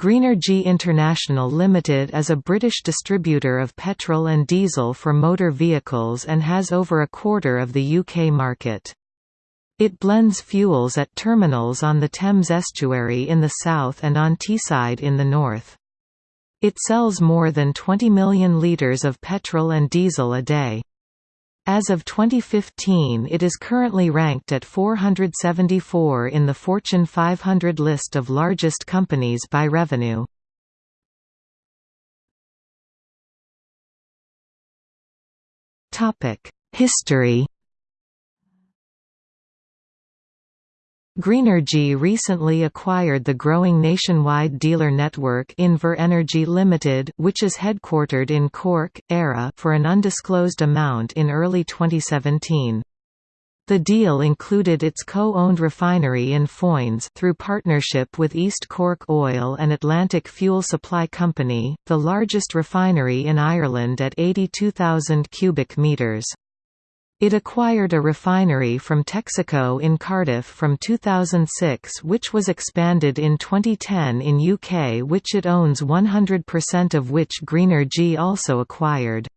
Greenergy International Limited is a British distributor of petrol and diesel for motor vehicles and has over a quarter of the UK market. It blends fuels at terminals on the Thames estuary in the south and on Teesside in the north. It sells more than 20 million litres of petrol and diesel a day. As of 2015 it is currently ranked at 474 in the Fortune 500 list of largest companies by revenue. History Greenergy recently acquired the growing nationwide dealer network Inver Energy Limited, which is headquartered in Cork, Éire for an undisclosed amount in early 2017. The deal included its co-owned refinery in Foynes through partnership with East Cork Oil and Atlantic Fuel Supply Company, the largest refinery in Ireland at 82,000 cubic metres. It acquired a refinery from Texaco in Cardiff from 2006 which was expanded in 2010 in UK which it owns 100% of which Greenergy also acquired.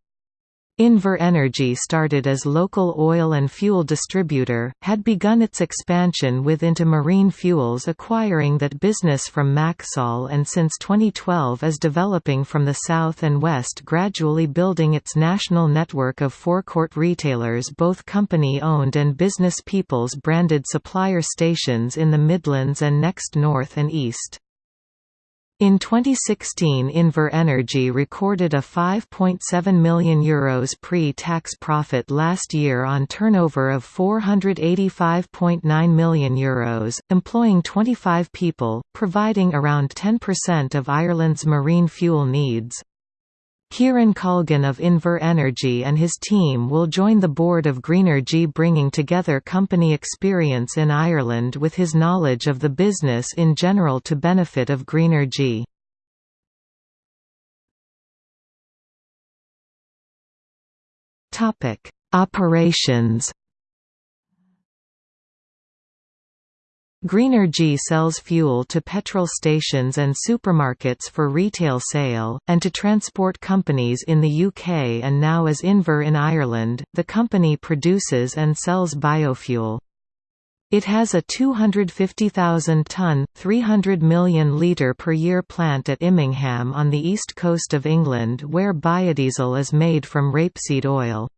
Inver Energy started as local oil and fuel distributor, had begun its expansion with into marine fuels acquiring that business from Maxol and since 2012 is developing from the south and west gradually building its national network of forecourt retailers both company-owned and business people's branded supplier stations in the Midlands and next north and east. In 2016 Inver Energy recorded a €5.7 million Euros pre-tax profit last year on turnover of €485.9 million, Euros, employing 25 people, providing around 10% of Ireland's marine fuel needs. Kieran Colgan of Inver Energy and his team will join the board of Greenergy bringing together company experience in Ireland with his knowledge of the business in general to benefit of Greenergy. Operations Greenergy sells fuel to petrol stations and supermarkets for retail sale, and to transport companies in the UK and now as Inver in Ireland. The company produces and sells biofuel. It has a 250,000-ton, 300 million litre per year plant at Immingham on the east coast of England where biodiesel is made from rapeseed oil.